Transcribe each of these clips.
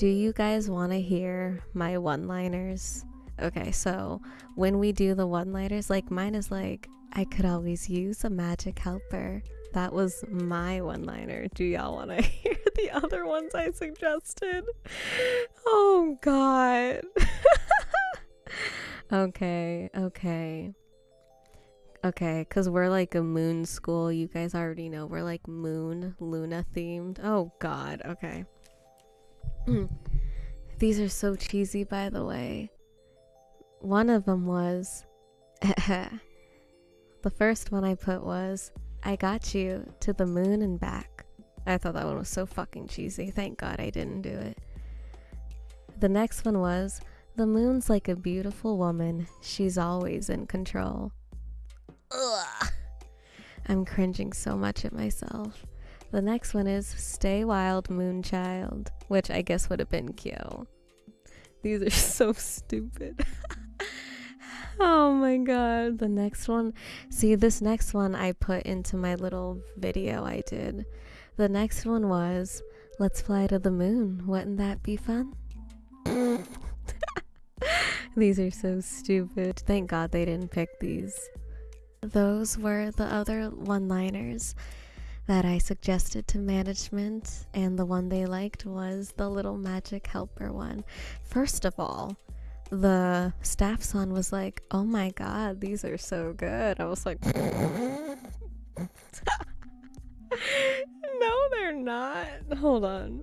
Do you guys want to hear my one liners? Okay, so when we do the one liners, like mine is like, I could always use a magic helper. That was my one liner. Do y'all want to hear the other ones I suggested? Oh, God. okay, okay. Okay, because we're like a moon school. You guys already know we're like moon, Luna themed. Oh, God. Okay. Mm. These are so cheesy, by the way. One of them was. the first one I put was, I got you to the moon and back. I thought that one was so fucking cheesy. Thank God I didn't do it. The next one was, The moon's like a beautiful woman. She's always in control. Ugh. I'm cringing so much at myself. The next one is Stay Wild Moonchild, which I guess would have been Kyo. These are so stupid. oh my god. The next one. See, this next one I put into my little video I did. The next one was Let's fly to the moon. Wouldn't that be fun? these are so stupid. Thank God they didn't pick these. Those were the other one liners that I suggested to management, and the one they liked was the little magic helper one. First of all, the staff san was like, Oh my god, these are so good. I was like, No, they're not. Hold on.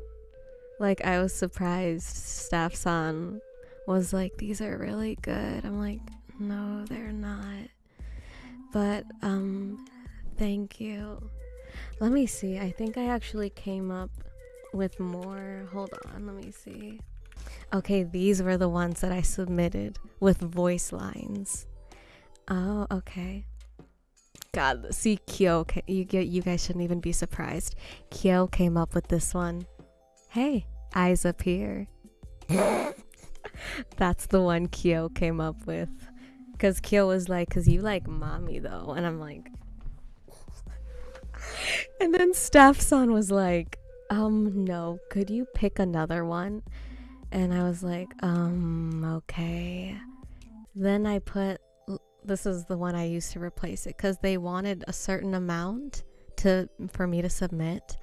Like, I was surprised. Staff san was like, These are really good. I'm like, No, they're not. But, um, thank you. Let me see. I think I actually came up with more. Hold on. Let me see. Okay, these were the ones that I submitted with voice lines. Oh, okay. God, see, Kyo, you get, you guys shouldn't even be surprised. Kyo came up with this one. Hey, eyes up here. That's the one Kyo came up with. Cause Kyo was like, cause you like mommy though, and I'm like, and then Staff-san was like, um, no, could you pick another one? And I was like, um, okay. Then I put, this is the one I used to replace it because they wanted a certain amount to for me to submit.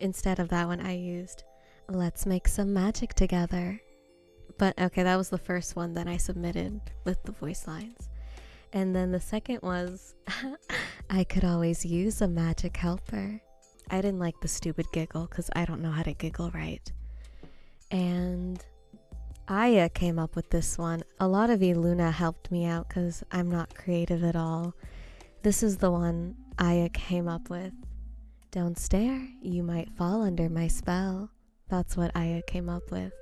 Instead of that one, I used, let's make some magic together. But okay, that was the first one that I submitted with the voice lines. And then the second was, I could always use a magic helper. I didn't like the stupid giggle because I don't know how to giggle right. And Aya came up with this one. A lot of you Luna helped me out because I'm not creative at all. This is the one Aya came up with. Don't stare, you might fall under my spell. That's what Aya came up with.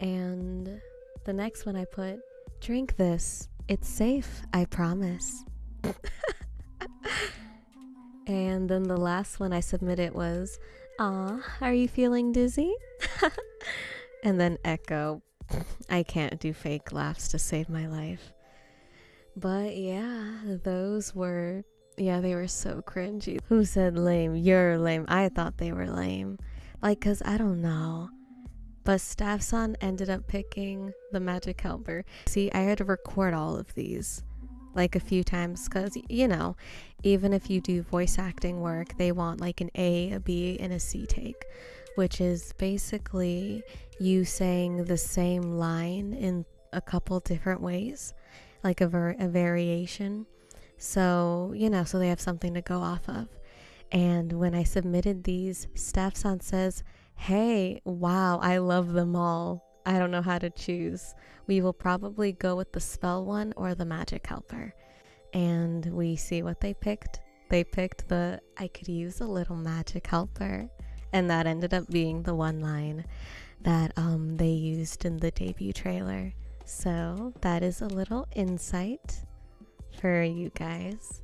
And the next one I put, drink this. It's safe, I promise. and then the last one I submitted was, Aw, are you feeling dizzy? and then Echo. I can't do fake laughs to save my life. But yeah, those were, yeah, they were so cringy. Who said lame? You're lame. I thought they were lame. Like, cause I don't know. But Staff-san ended up picking the magic helper. See, I had to record all of these like a few times because you know even if you do voice acting work they want like an a a b and a c take which is basically you saying the same line in a couple different ways like a, ver- a variation. So you know so they have something to go off of. And when i submitted these Staff-san says hey wow i love them all I don't know how to choose. We will probably go with the spell one or the magic helper. And we see what they picked. They picked the I could use a little magic helper. And that ended up being the one line that um, they used in the debut trailer. So that is a little insight for you guys.